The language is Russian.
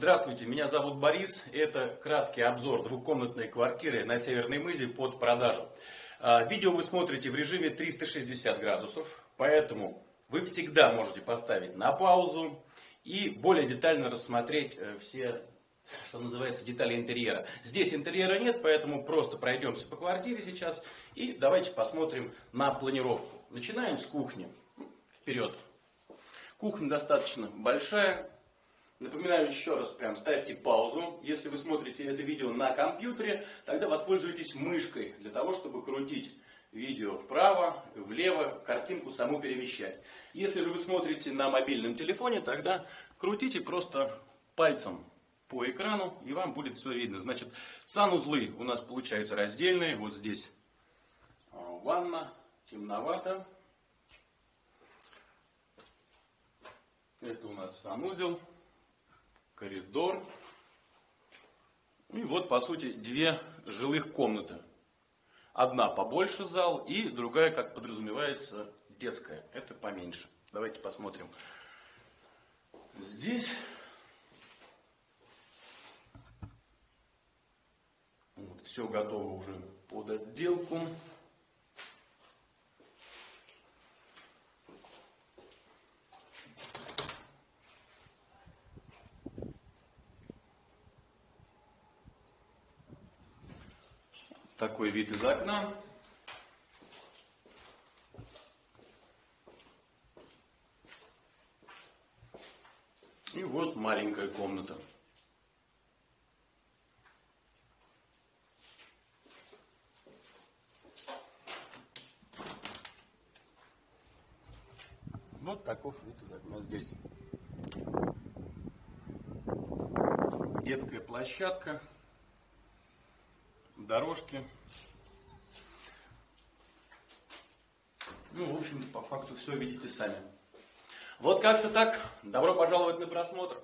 Здравствуйте, меня зовут Борис. Это краткий обзор двухкомнатной квартиры на Северной Мызе под продажу. А, видео вы смотрите в режиме 360 градусов, поэтому вы всегда можете поставить на паузу и более детально рассмотреть э, все, что называется, детали интерьера. Здесь интерьера нет, поэтому просто пройдемся по квартире сейчас и давайте посмотрим на планировку. Начинаем с кухни. Вперед. Кухня достаточно большая, Напоминаю еще раз, прям ставьте паузу. Если вы смотрите это видео на компьютере, тогда воспользуйтесь мышкой для того, чтобы крутить видео вправо, влево, картинку саму перемещать. Если же вы смотрите на мобильном телефоне, тогда крутите просто пальцем по экрану, и вам будет все видно. Значит, санузлы у нас получаются раздельные. Вот здесь а, ванна, темновато. Это у нас санузел коридор. И вот, по сути, две жилых комнаты. Одна побольше зал и другая, как подразумевается, детская. Это поменьше. Давайте посмотрим. Здесь вот, все готово уже под отделку. Такой вид из окна. И вот маленькая комната. Вот таков вид из окна здесь. Детская площадка дорожки. Ну, в общем-то, по факту все видите сами. Вот как-то так. Добро пожаловать на просмотр.